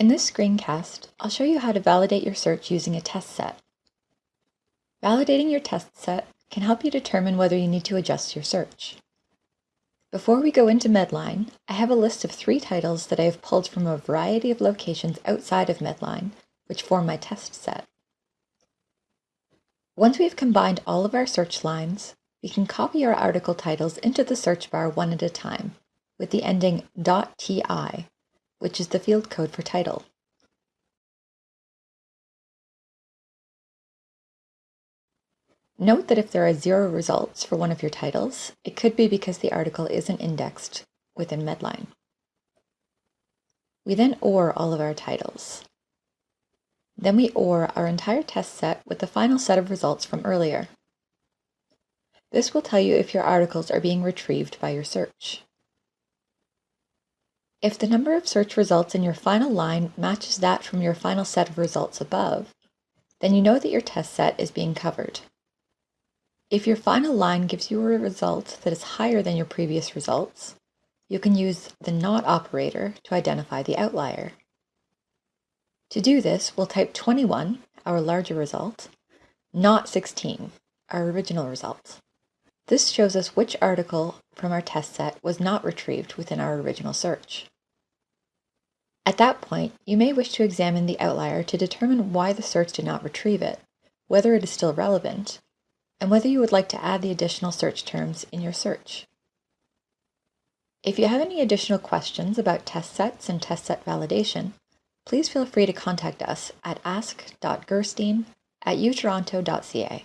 In this screencast, I'll show you how to validate your search using a test set. Validating your test set can help you determine whether you need to adjust your search. Before we go into Medline, I have a list of three titles that I have pulled from a variety of locations outside of Medline, which form my test set. Once we have combined all of our search lines, we can copy our article titles into the search bar one at a time, with the ending .ti which is the field code for title. Note that if there are zero results for one of your titles, it could be because the article isn't indexed within Medline. We then OR all of our titles. Then we OR our entire test set with the final set of results from earlier. This will tell you if your articles are being retrieved by your search. If the number of search results in your final line matches that from your final set of results above, then you know that your test set is being covered. If your final line gives you a result that is higher than your previous results, you can use the NOT operator to identify the outlier. To do this, we'll type 21, our larger result, not 16, our original result. This shows us which article from our test set was not retrieved within our original search. At that point, you may wish to examine the outlier to determine why the search did not retrieve it, whether it is still relevant, and whether you would like to add the additional search terms in your search. If you have any additional questions about test sets and test set validation, please feel free to contact us at ask.gerstein at utoronto.ca.